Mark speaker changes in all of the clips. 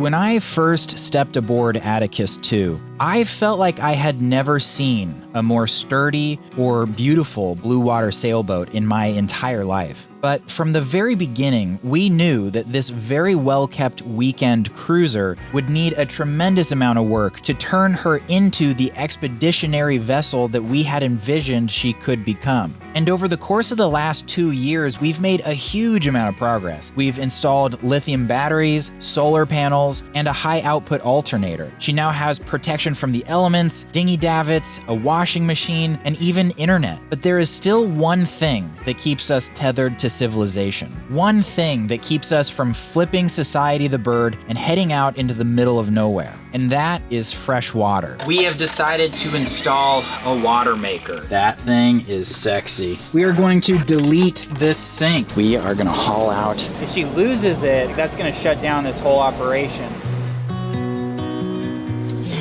Speaker 1: When I first stepped aboard Atticus 2, I felt like I had never seen a more sturdy or beautiful blue water sailboat in my entire life. But from the very beginning, we knew that this very well kept weekend cruiser would need a tremendous amount of work to turn her into the expeditionary vessel that we had envisioned she could become. And over the course of the last two years, we've made a huge amount of progress. We've installed lithium batteries, solar panels, and a high output alternator. She now has protection from the elements, dinghy davits, a washing machine, and even internet. But there is still one thing that keeps us tethered to civilization. One thing that keeps us from flipping society the bird and heading out into the middle of nowhere. And that is fresh water. We have decided to install a water maker. That thing is sexy. We are going to delete this sink. We are gonna haul out. If she loses it, that's gonna shut down this whole operation.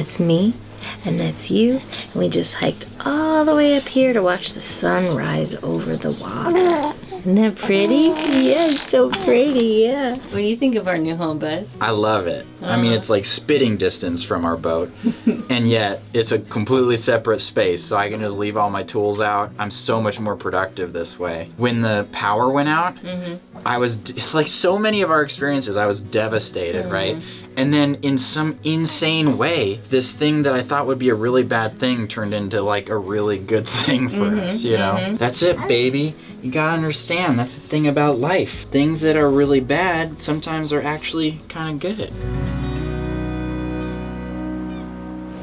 Speaker 2: That's me, and that's you. And we just hiked all the way up here to watch the sun rise over the water. Isn't that pretty? Yeah, it's so pretty, yeah. What do you think of our new home, bud?
Speaker 1: I love it. I mean, it's like spitting distance from our boat, and yet it's a completely separate space, so I can just leave all my tools out. I'm so much more productive this way. When the power went out, mm-hmm. I was like so many of our experiences, I was devastated, right? Mm-hmm. And then in some insane way, this thing that I thought would be a really bad thing turned into like a really good thing for mm-hmm, us, you know? Mm-hmm. That's it, baby. You gotta understand, that's the thing about life. Things that are really bad sometimes are actually kind of good.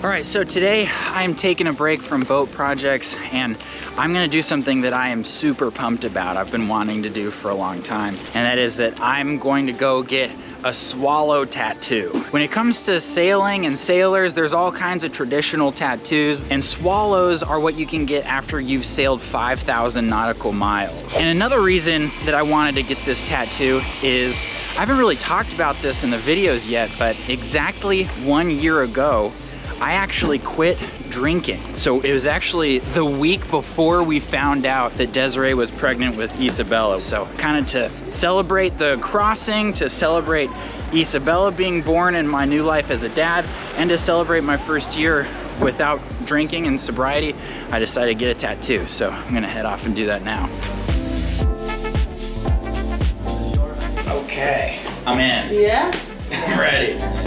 Speaker 1: All right, so today I'm taking a break from boat projects and I'm gonna do something that I am super pumped about. I've been wanting to do for a long time, and that is that I'm going to go get a swallow tattoo. When it comes to sailing and sailors, there's all kinds of traditional tattoos, and swallows are what you can get after you've sailed 5,000 nautical miles. And another reason that I wanted to get this tattoo is I haven't really talked about this in the videos yet, but exactly one year ago, I actually quit drinking. So it was actually the week before we found out that Desiree was pregnant with Isabella. So kind of to celebrate the crossing, to celebrate Isabella being born in my new life as a dad, and to celebrate my first year without drinking and sobriety, I decided to get a tattoo. So I'm gonna head off and do that now. Okay, I'm in.
Speaker 2: Yeah?
Speaker 1: I'm ready.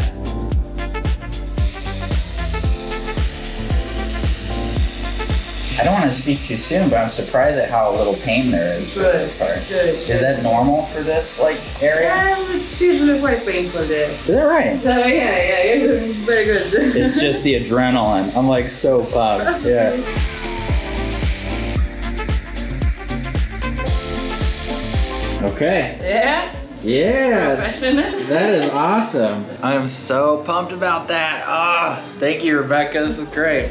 Speaker 1: I don't want to speak too soon, but I'm surprised at how little pain there is for this part.
Speaker 3: Good.
Speaker 1: Is that normal for this like area?
Speaker 3: Yeah, it's usually quite painful there.
Speaker 1: Is that right?
Speaker 3: So yeah, yeah, you're very good.
Speaker 1: It's just the adrenaline. I'm like so pumped. Yeah. Okay.
Speaker 3: yeah,
Speaker 1: Yeah.
Speaker 3: passionate.
Speaker 1: That is awesome. I am so pumped about that. Ah, thank you, Rebecca. This is great.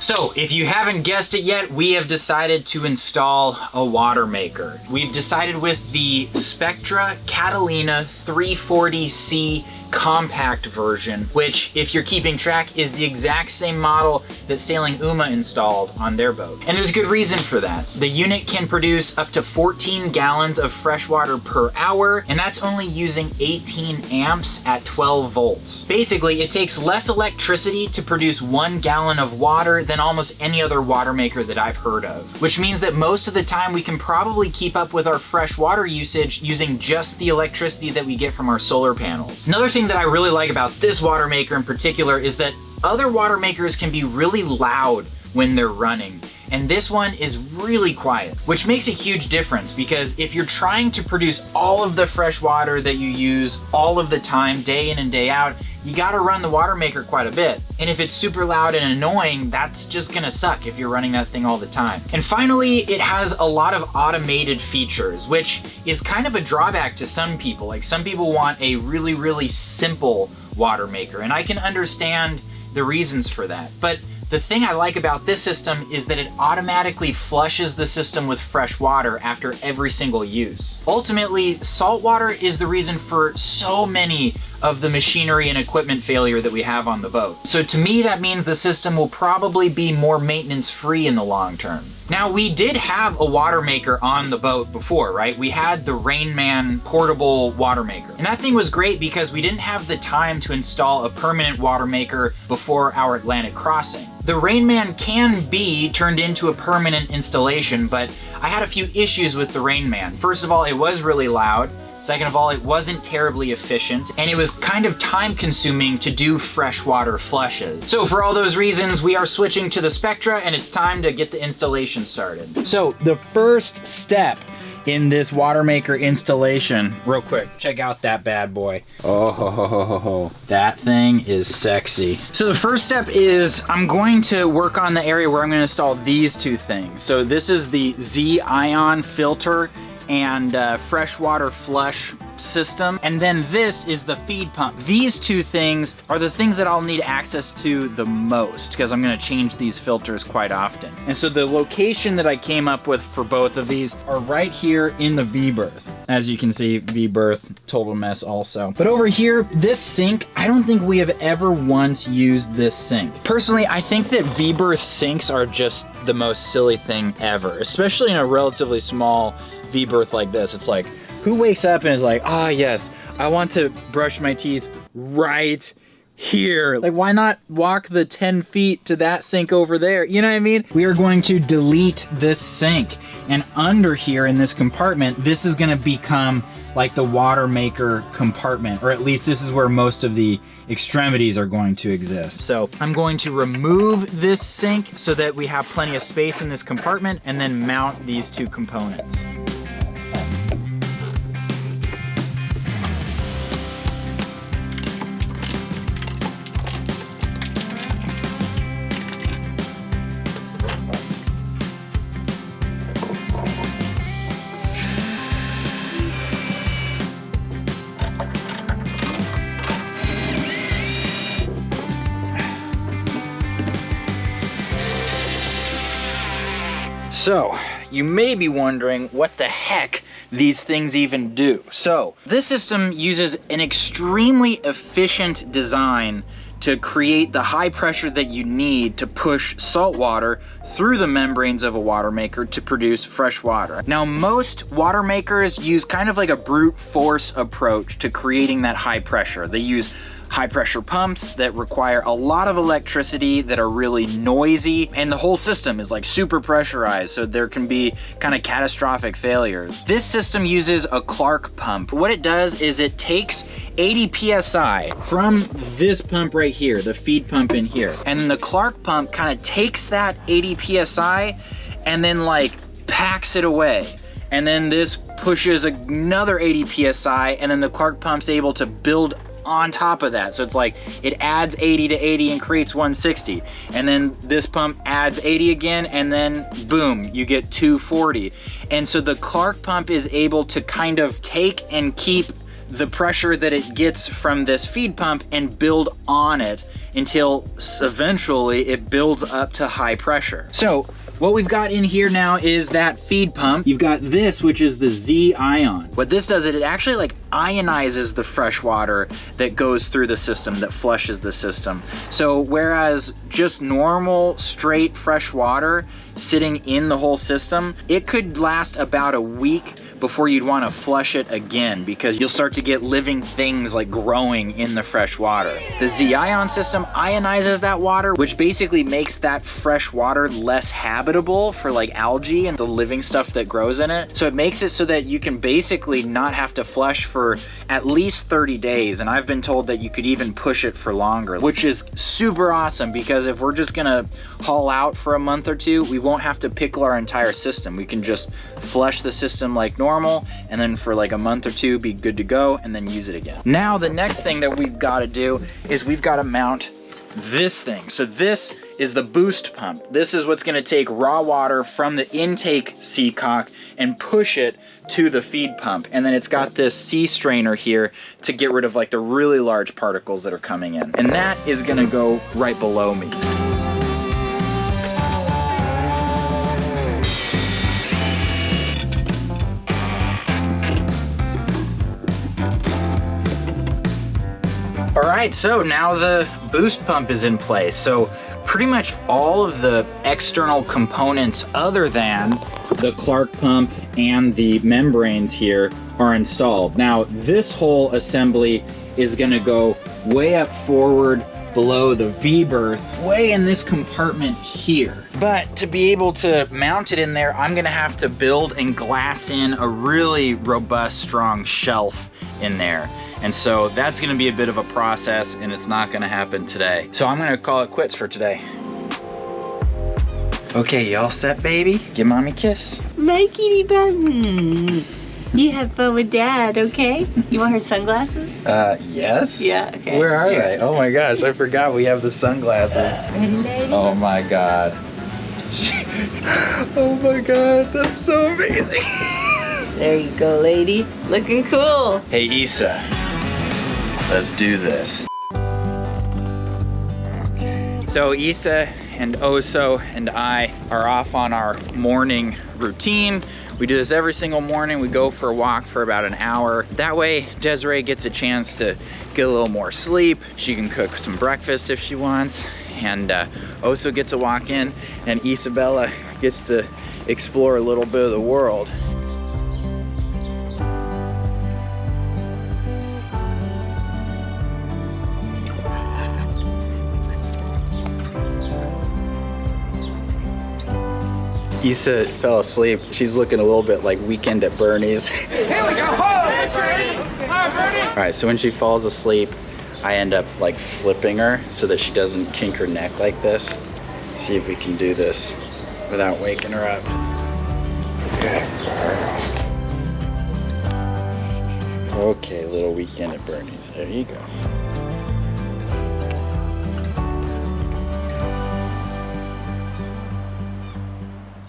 Speaker 1: So, if you haven't guessed it yet, we have decided to install a water maker. We've decided with the Spectra Catalina 340C compact version, which, if you're keeping track, is the exact same model that Sailing Uma installed on their boat. And there's a good reason for that. The unit can produce up to 14 gallons of fresh water per hour, and that's only using 18 amps at 12 volts. Basically, it takes less electricity to produce one gallon of water than almost any other water maker that I've heard of, which means that most of the time we can probably keep up with our fresh water usage using just the electricity that we get from our solar panels. Another thing that I really like about this water maker in particular is that other water makers can be really loud when they're running. And this one is really quiet, which makes a huge difference because if you're trying to produce all of the fresh water that you use all of the time, day in and day out, you gotta run the water maker quite a bit. And if it's super loud and annoying, that's just gonna suck if you're running that thing all the time. And finally, it has a lot of automated features, which is kind of a drawback to some people. Like some people want a really, really simple water maker, and I can understand the reasons for that. But The thing I like about this system is that it automatically flushes the system with fresh water after every single use. Ultimately, salt water is the reason for so many of the machinery and equipment failure that we have on the boat. So to me, that means the system will probably be more maintenance free in the long term. Now we did have a water maker on the boat before, right? We had the Rainman portable water maker. And that thing was great because we didn't have the time to install a permanent water maker before our Atlantic crossing. The Rainman can be turned into a permanent installation, but I had a few issues with the Rainman. First of all, it was really loud. Second of all, it wasn't terribly efficient and it was kind of time consuming to do freshwater flushes. So for all those reasons, we are switching to the Spectra and it's time to get the installation started. So the first step in this water maker installation, real quick, check out that bad boy. Oh, ho, ho, ho, ho, that thing is sexy. So the first step is I'm going to work on the area where I'm gonna install these two things. So this is the Z-Ion filter and uh, freshwater flush system. And then this is the feed pump. These two things are the things that I'll need access to the most because I'm gonna change these filters quite often. And so the location that I came up with for both of these are right here in the V-berth. As you can see, V-berth, total mess also. But over here, this sink, I don't think we have ever once used this sink. Personally, I think that V-berth sinks are just the most silly thing ever, especially in a relatively small V-berth like this. It's like, who wakes up and is like, ah, oh, yes, I want to brush my teeth right here. Like, why not walk the 10 feet to that sink over there? You know what I mean? We are going to delete this sink. And under here in this compartment, this is gonna become like the water maker compartment, or at least this is where most of the extremities are going to exist. So I'm going to remove this sink so that we have plenty of space in this compartment and then mount these two components. So, you may be wondering what the heck these things even do. So, this system uses an extremely efficient design to create the high pressure that you need to push salt water through the membranes of a water maker to produce fresh water. Now most water makers use kind of like a brute force approach to creating that high pressure. They use high pressure pumps that require a lot of electricity that are really noisy and the whole system is like super pressurized so there can be kind of catastrophic failures. This system uses a Clark pump. What it does is it takes 80 psi from this pump right here, the feed pump in here. And the Clark pump kind of takes that 80 psi and then like packs it away. And then this pushes another 80 psi and then the Clark pump's able to build on top of that. So it's like it adds 80 to 80 and creates 160. And then this pump adds 80 again and then boom, you get 240. And so the Clark pump is able to kind of take and keep the pressure that it gets from this feed pump and build on it until eventually it builds up to high pressure. So what we've got in here now is that feed pump. You've got this, which is the Z-Ion. What this does, is it actually like ionizes the fresh water that goes through the system, that flushes the system. So whereas just normal, straight, fresh water sitting in the whole system, it could last about a week before you'd want to flush it again because you'll start to get living things like growing in the fresh water. The Z-Ion system ionizes that water, which basically makes that fresh water less habitable for like algae and the living stuff that grows in it. So it makes it so that you can basically not have to flush for at least 30 days. And I've been told that you could even push it for longer, which is super awesome because if we're just gonna haul out for a month or two, we won't have to pickle our entire system. We can just flush the system like normal and then for like a month or two be good to go and then use it again. Now the next thing that we've got to do is we've got to mount this thing. So this is the boost pump. This is what's gonna take raw water from the intake seacock and push it to the feed pump. And then it's got this sea strainer here to get rid of like the really large particles that are coming in. And that is gonna go right below me. All right, so now the boost pump is in place. So pretty much all of the external components other than the Clark pump and the membranes here are installed. Now this whole assembly is gonna go way up forward below the V-berth, way in this compartment here. But to be able to mount it in there, I'm gonna have to build and glass in a really robust, strong shelf in there. And so that's gonna be a bit of a process and it's not gonna happen today. So I'm gonna call it quits for today. Okay, y'all set, baby? Give mommy a kiss.
Speaker 2: My kitty button. You have fun with dad, okay? You want her sunglasses?
Speaker 1: Uh, yes?
Speaker 2: Yeah, okay.
Speaker 1: Where are
Speaker 2: Here.
Speaker 1: they? Oh my gosh, I forgot we have the sunglasses. Oh my god. oh my god, that's so amazing.
Speaker 2: There you go, lady. Looking cool.
Speaker 1: Hey Issa, let's do this. Okay. So Issa and Oso and I are off on our morning routine. We do this every single morning. We go for a walk for about an hour. That way Desiree gets a chance to get a little more sleep. She can cook some breakfast if she wants. And uh, Oso gets a walk in and Isabella gets to explore a little bit of the world. Issa fell asleep. She's looking a little bit like Weekend at Bernie's. Here we go. All right, so when she falls asleep, I end up like flipping her so that she doesn't kink her neck like this. See if we can do this without waking her up. Okay. Okay, little Weekend at Bernie's. There you go.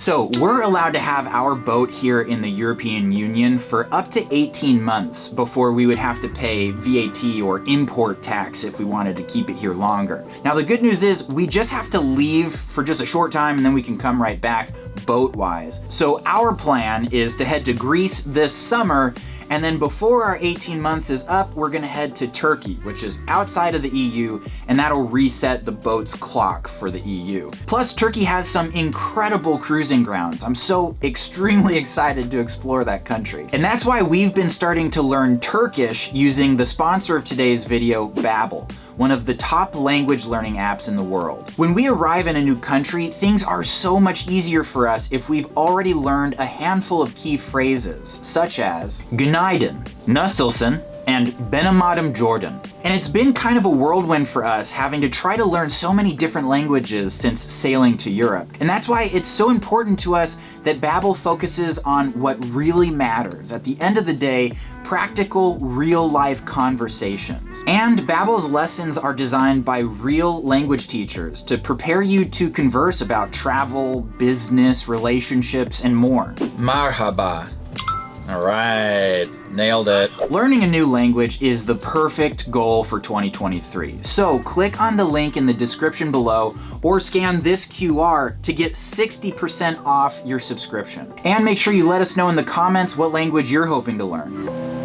Speaker 1: So we're allowed to have our boat here in the European Union for up to 18 months before we would have to pay VAT or import tax if we wanted to keep it here longer. Now the good news is we just have to leave for just a short time and then we can come right back boat-wise. So our plan is to head to Greece this summer and then before our 18 months is up, we're gonna head to Turkey, which is outside of the EU, and that'll reset the boat's clock for the EU. Plus, Turkey has some incredible cruising grounds. I'm so extremely excited to explore that country. And that's why we've been starting to learn Turkish using the sponsor of today's video, Babbel one of the top language learning apps in the world. When we arrive in a new country, things are so much easier for us if we've already learned a handful of key phrases, such as Günaydın, Nasılsın, and Benamadam Jordan. And it's been kind of a whirlwind for us having to try to learn so many different languages since sailing to Europe. And that's why it's so important to us that Babbel focuses on what really matters. At the end of the day, practical, real-life conversations. And Babbel's lessons are designed by real language teachers to prepare you to converse about travel, business, relationships, and more. Marhaba. All right, nailed it. Learning a new language is the perfect goal for 2023. So click on the link in the description below or scan this QR to get 60% off your subscription. And make sure you let us know in the comments what language you're hoping to learn.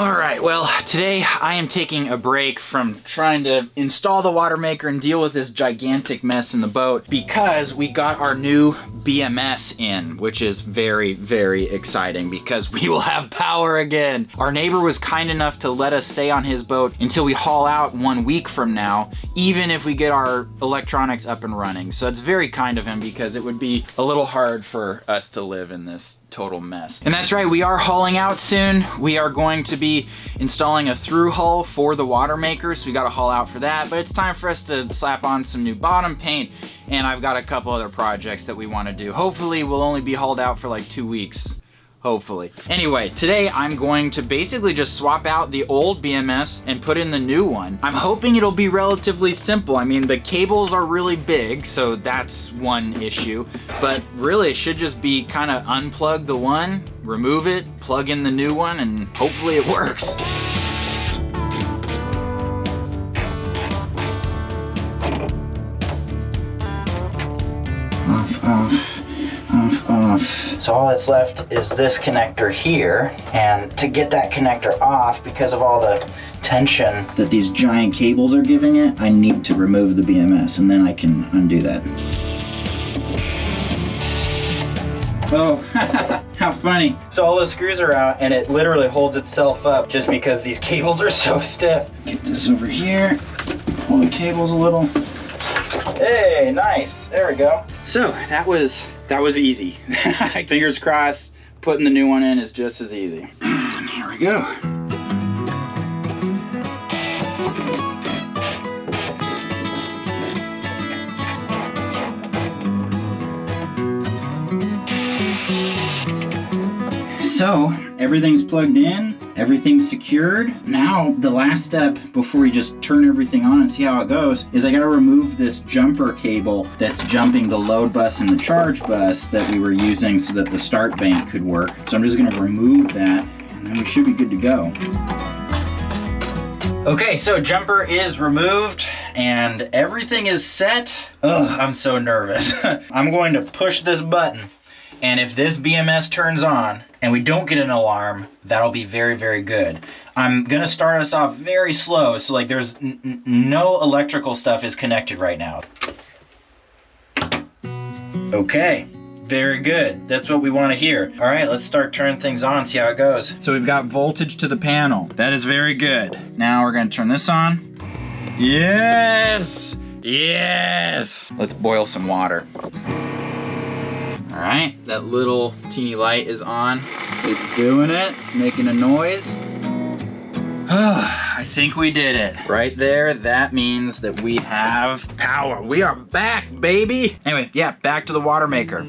Speaker 1: All right, well, today I am taking a break from trying to install the water maker and deal with this gigantic mess in the boat because we got our new BMS in, which is very, very exciting because we will have power again. Our neighbor was kind enough to let us stay on his boat until we haul out one week from now, even if we get our electronics up and running. So it's very kind of him because it would be a little hard for us to live in this total mess. And that's right, we are hauling out soon. We are going to be installing a through hull for the water maker, so we gotta haul out for that. But it's time for us to slap on some new bottom paint, and I've got a couple other projects that we wanna do. Hopefully we'll only be hauled out for like two weeks. Hopefully. Anyway, today I'm going to basically just swap out the old BMS and put in the new one. I'm hoping it'll be relatively simple. I mean, the cables are really big, so that's one issue. But really, it should just be kind of unplug the one, remove it, plug in the new one, and hopefully it works. Off, off. So all that's left is this connector here. And to get that connector off, because of all the tension that these giant cables are giving it, I need to remove the BMS and then I can undo that. Oh, how funny. So all the screws are out and it literally holds itself up just because these cables are so stiff. Get this over here, pull the cables a little. Hey, nice, there we go. So that was, that was easy. Fingers crossed, putting the new one in is just as easy. And here we go. So everything's plugged in, everything's secured. Now the last step before we just turn everything on and see how it goes is I gotta remove this jumper cable that's jumping the load bus and the charge bus that we were using so that the start bank could work. So I'm just gonna remove that and then we should be good to go. Okay, so jumper is removed and everything is set. Ugh, I'm so nervous. I'm going to push this button and if this BMS turns on and we don't get an alarm, that'll be very, very good. I'm gonna start us off very slow, so like there's no electrical stuff is connected right now. Okay, very good. That's what we wanna hear. All right, let's start turning things on, see how it goes. So we've got voltage to the panel. That is very good. Now we're gonna turn this on. Yes! Yes! Let's boil some water. All right, that little teeny light is on. It's doing it, making a noise. I think we did it. Right there, that means that we have power. We are back, baby. Anyway, yeah, back to the water maker.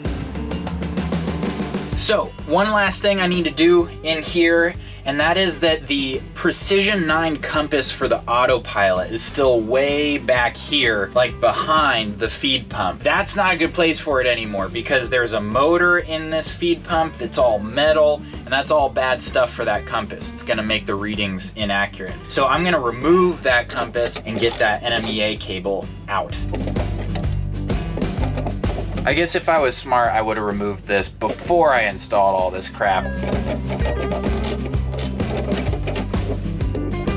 Speaker 1: So, one last thing I need to do in here and that is that the Precision 9 compass for the autopilot is still way back here, like behind the feed pump. That's not a good place for it anymore because there's a motor in this feed pump that's all metal, and that's all bad stuff for that compass. It's gonna make the readings inaccurate. So I'm gonna remove that compass and get that NMEA cable out. I guess if I was smart, I would have removed this before I installed all this crap.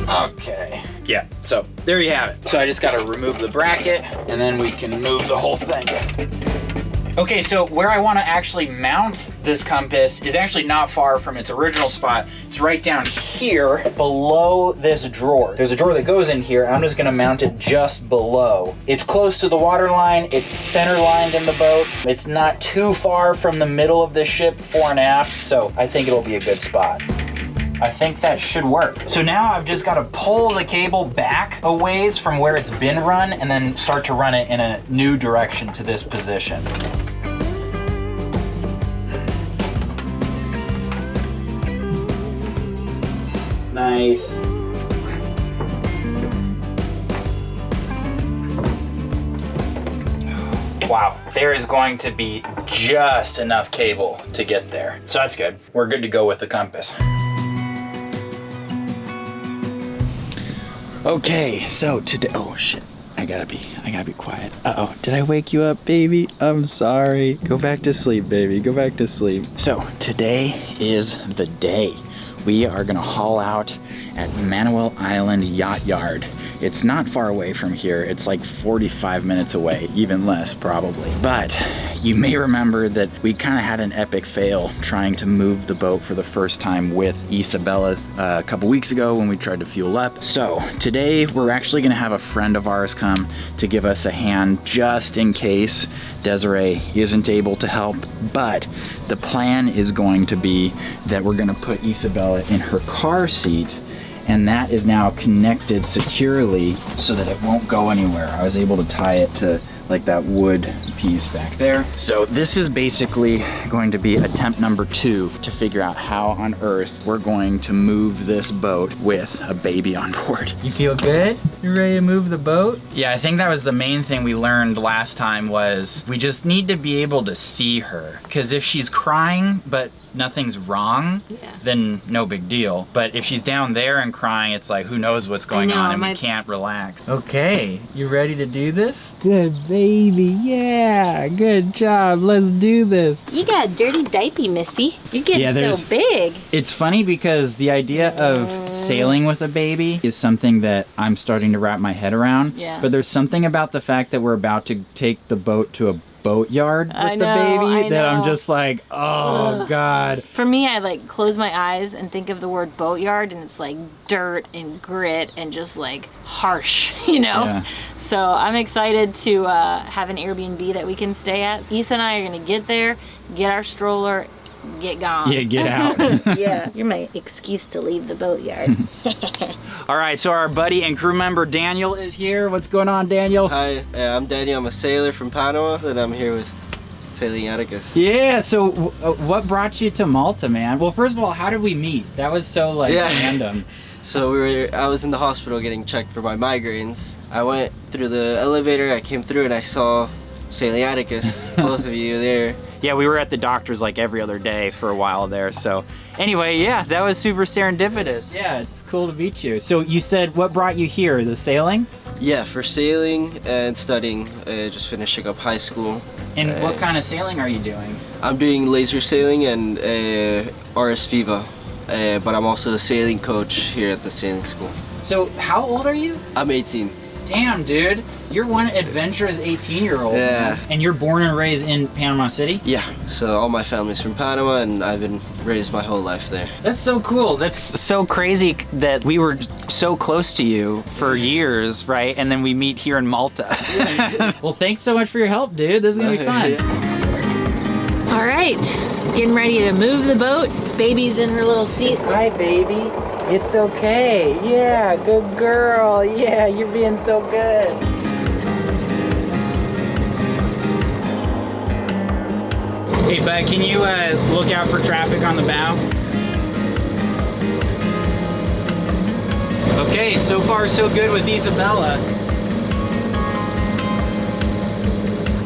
Speaker 1: Okay. Yeah, so there you have it. So I just gotta remove the bracket and then we can move the whole thing. Okay, so where I wanna actually mount this compass is actually not far from its original spot. It's right down here below this drawer. There's a drawer that goes in here. I'm just gonna mount it just below. It's close to the water line. It's center lined in the boat. It's not too far from the middle of the ship, fore and aft, so I think it'll be a good spot. I think that should work. So now I've just got to pull the cable back a ways from where it's been run and then start to run it in a new direction to this position. Nice. Wow, there is going to be just enough cable to get there. So that's good. We're good to go with the compass. Okay, so today, oh shit, I gotta be, I gotta be quiet. Uh-oh, did I wake you up, baby? I'm sorry. Go back to sleep, baby, go back to sleep. So today is the day. We are gonna haul out at Manoel Island Yacht Yard. It's not far away from here. It's like 45 minutes away, even less probably. But you may remember that we kind of had an epic fail trying to move the boat for the first time with Isabella uh, a couple weeks ago when we tried to fuel up. So today we're actually gonna have a friend of ours come to give us a hand just in case Desiree isn't able to help. But the plan is going to be that we're gonna put Isabella in her car seat and that is now connected securely so that it won't go anywhere. I was able to tie it to like that wood piece back there. So this is basically going to be attempt number two to figure out how on earth we're going to move this boat with a baby on board. You feel good? You ready to move the boat? Yeah, I think that was the main thing we learned last time was we just need to be able to see her. Because if she's crying, but nothing's wrong,
Speaker 2: Yeah.
Speaker 1: then no big deal. But if she's down there and crying, it's like who knows what's going
Speaker 2: know,
Speaker 1: on and
Speaker 2: my-
Speaker 1: we can't relax. Okay, you ready to do this? Good baby. Yeah, good job. Let's do this.
Speaker 2: You got a dirty diaper, Missy. You're getting
Speaker 1: Yeah, there's-
Speaker 2: so big.
Speaker 1: It's funny because the idea of sailing with a baby is something that I'm starting to wrap my head around.
Speaker 2: Yeah.
Speaker 1: But there's something about the fact that we're about to take the boat to a boat yard with
Speaker 2: I
Speaker 1: the baby
Speaker 2: I
Speaker 1: that I'm just like, oh
Speaker 2: Ugh.
Speaker 1: god.
Speaker 2: For me, I like close my eyes and think of the word boatyard, and it's like dirt and grit and just like harsh, you know?
Speaker 1: Yeah.
Speaker 2: So I'm excited to uh, have an Airbnb that we can stay at. Issa and I are gonna get there, get our stroller, get gone.
Speaker 1: Yeah, get out.
Speaker 2: yeah, you're my excuse to leave the boatyard.
Speaker 1: All right, so our buddy and crew member Daniel is here. What's going on, Daniel?
Speaker 4: Hi, uh, I'm Daniel. I'm a sailor from Panama, and I'm here with Sailing Atticus.
Speaker 1: Yeah, so w- uh, what brought you to Malta, man? Well, first of all, how did we meet? That was so like
Speaker 4: Yeah.
Speaker 1: random.
Speaker 4: So we were, I was in the hospital getting checked for my migraines. I went through the elevator, I came through, and I saw Sailing Atticus, both of you there.
Speaker 1: Yeah, we were at the doctor's like every other day for a while there. So anyway, yeah, that was super serendipitous. Yeah, it's cool to meet you. So you said what brought you here? The sailing?
Speaker 4: Yeah, for sailing and studying, uh, just finishing up high school.
Speaker 1: And what
Speaker 4: Uh,
Speaker 1: kind of sailing are you doing?
Speaker 4: I'm doing laser sailing and uh, RS Feva, uh, but I'm also a sailing coach here at the sailing school.
Speaker 1: So how old are you?
Speaker 4: I'm 18.
Speaker 1: Damn, dude. You're one adventurous 18 year old.
Speaker 4: Yeah.
Speaker 1: And you're born and raised in Panama City?
Speaker 4: Yeah, so all my family's from Panama, and I've been raised my whole life there.
Speaker 1: That's so cool. That's so crazy that we were so close to you for years, right? And then we meet here in Malta. well, thanks so much for your help, dude. This is gonna be fun.
Speaker 2: All right, getting ready to move the boat. Baby's in her little seat.
Speaker 1: Hi, baby. It's okay. Yeah, good girl. Yeah, you're being so good. Hey, bud, can you uh, look out for traffic on the bow? Okay, so far so good with Isabella.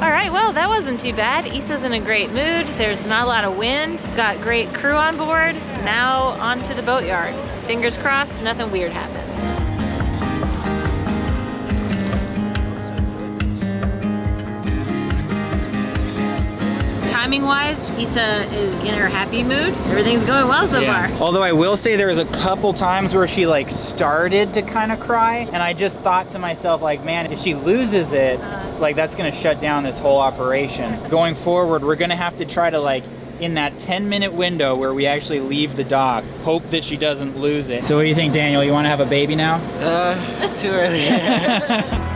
Speaker 2: All right, well, that wasn't too bad. Issa's in a great mood. There's not a lot of wind. Got great crew on board. Now onto the boatyard. Fingers crossed, nothing weird happens. Timing wise, Issa is in her happy mood. Everything's going well so far.
Speaker 1: Although I will say there was a couple times where she like started to kind of cry and I just thought to myself like, man, if she loses it,
Speaker 2: Uh-huh.
Speaker 1: Like that's gonna shut down this whole operation. Going forward, we're gonna have to try to like in that 10 minute window where we actually leave the dock, hope that she doesn't lose it. So what do you think, Daniel? You wanna have a baby now?
Speaker 4: Uh, too early.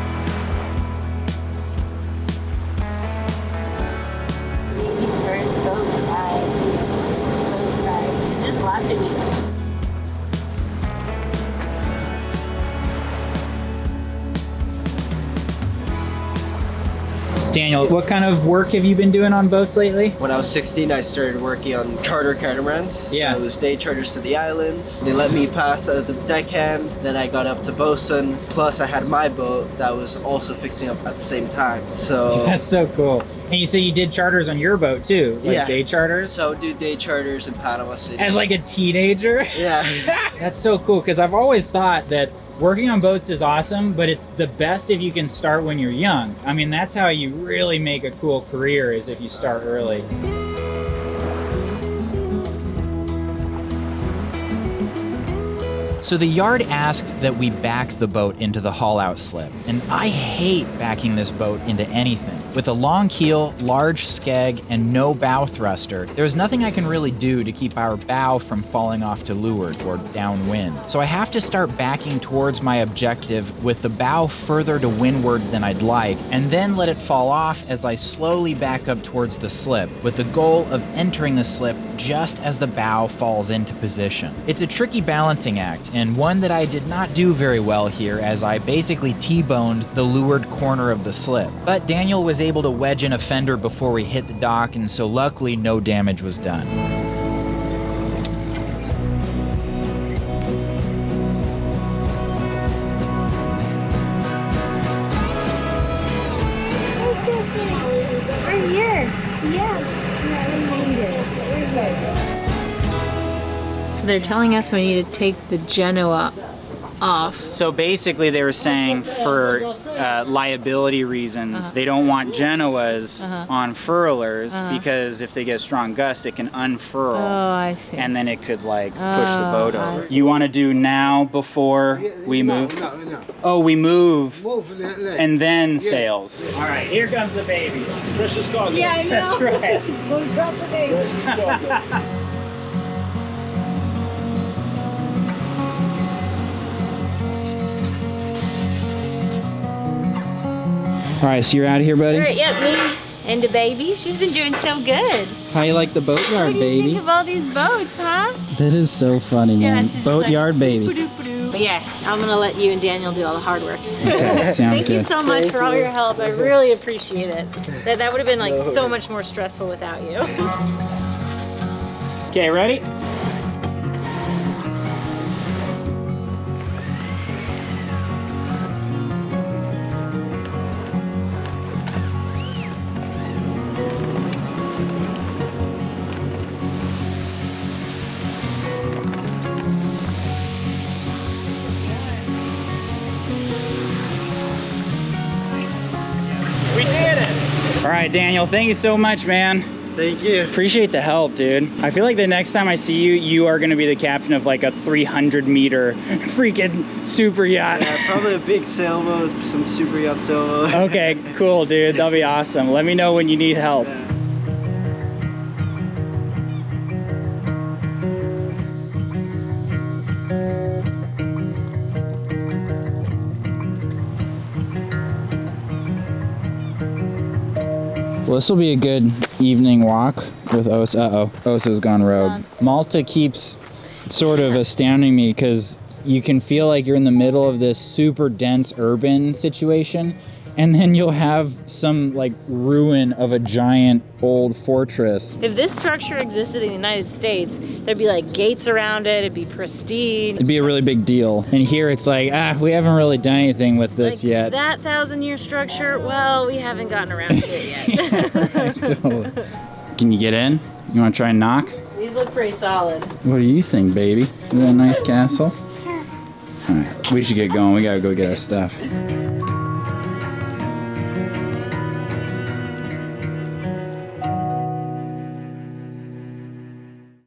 Speaker 1: Daniel, what kind of work have you been doing on boats lately?
Speaker 4: when I was 16, I started working on charter catamarans.
Speaker 1: Yeah.
Speaker 4: So it was day charters to the islands. They let me pass as a deckhand. Then I got up to bosun. Plus, I had my boat that was also fixing up at the same time. So.
Speaker 1: That's so cool. And you say you did charters on your boat too, like
Speaker 4: Yeah.
Speaker 1: day charters?
Speaker 4: So do day charters in Panama City.
Speaker 1: As like a teenager?
Speaker 4: yeah.
Speaker 1: That's so cool because I've always thought that working on boats is awesome, but it's the best if you can start when you're young. I mean, that's how you really make a cool career is if you start early. So the yard asked that we back the boat into the haul out slip, and I hate backing this boat into anything. With a long keel, large skeg, and no bow thruster, there's nothing I can really do to keep our bow from falling off to leeward or downwind. So I have to start backing towards my objective with the bow further to windward than I'd like, and then let it fall off as I slowly back up towards the slip, with the goal of entering the slip just as the bow falls into position. It's a tricky balancing act, and one that I did not do very well here as I basically T-boned the leeward corner of the slip. But Daniel was able to wedge in a fender before we hit the dock, and so luckily no damage was done.
Speaker 2: They're telling us we need to take the Genoa off.
Speaker 1: So basically, they were saying for uh, liability reasons,
Speaker 2: Uh-huh.
Speaker 1: they don't want Genoas
Speaker 2: Uh-huh.
Speaker 1: on furlers
Speaker 2: Uh-huh.
Speaker 1: because if they get a strong gust, it can unfurl.
Speaker 2: Oh, I see.
Speaker 1: and then it could like push the boat
Speaker 2: Oh,
Speaker 1: over. You want to do now before we move?
Speaker 5: No, no.
Speaker 1: Oh, we move
Speaker 5: Move
Speaker 1: and then sails. All right, here comes the baby.
Speaker 6: Precious cargo.
Speaker 2: yeah, I know.
Speaker 1: That's right.
Speaker 2: it's going to drop the thing.
Speaker 6: Precious cargo.
Speaker 1: All right, so you're out of here, buddy.
Speaker 2: All right, yep, me and the baby. She's been doing so good.
Speaker 1: How you like the boatyard,
Speaker 2: What do you think of all these boats, huh?
Speaker 1: That is so funny,
Speaker 2: Yeah, she's just
Speaker 1: Boatyard
Speaker 2: like,
Speaker 1: baby.
Speaker 2: Ba-doop-ba-doo. But yeah, I'm gonna let you and Daniel do all the hard work.
Speaker 1: Okay, sounds
Speaker 2: Thank you so much for all your help. I really appreciate it. That that would have been like so much more stressful without you.
Speaker 1: Okay, ready? Right, Daniel, thank you so much, man.
Speaker 4: Thank you.
Speaker 1: Appreciate the help, dude. I feel like the next time I see you, you are gonna be the captain of like a 300 meter freaking super yacht.
Speaker 4: Yeah, probably a big sailboat, some super yacht sailboat.
Speaker 1: okay, cool, dude. That'll be awesome. Let me know when you need help. Well, this will be a good evening walk with Osa. Uh oh, Osa's gone rogue. Malta keeps sort of astounding me because you can feel like you're in the middle of this super dense urban situation, and then you'll have some like ruin of a giant old fortress.
Speaker 2: If this structure existed in the United States, there'd be like gates around it, it'd be pristine.
Speaker 1: It'd be a really big deal. And here it's like, ah, we haven't really done anything with this
Speaker 2: Like,
Speaker 1: yet.
Speaker 2: That thousand year structure, well, we haven't gotten around to it yet.
Speaker 1: Totally. Can you get in? You want to try and knock?
Speaker 2: These look pretty solid.
Speaker 1: What do you think, baby? Is that a nice castle? All right, we should get going. We gotta go get our stuff.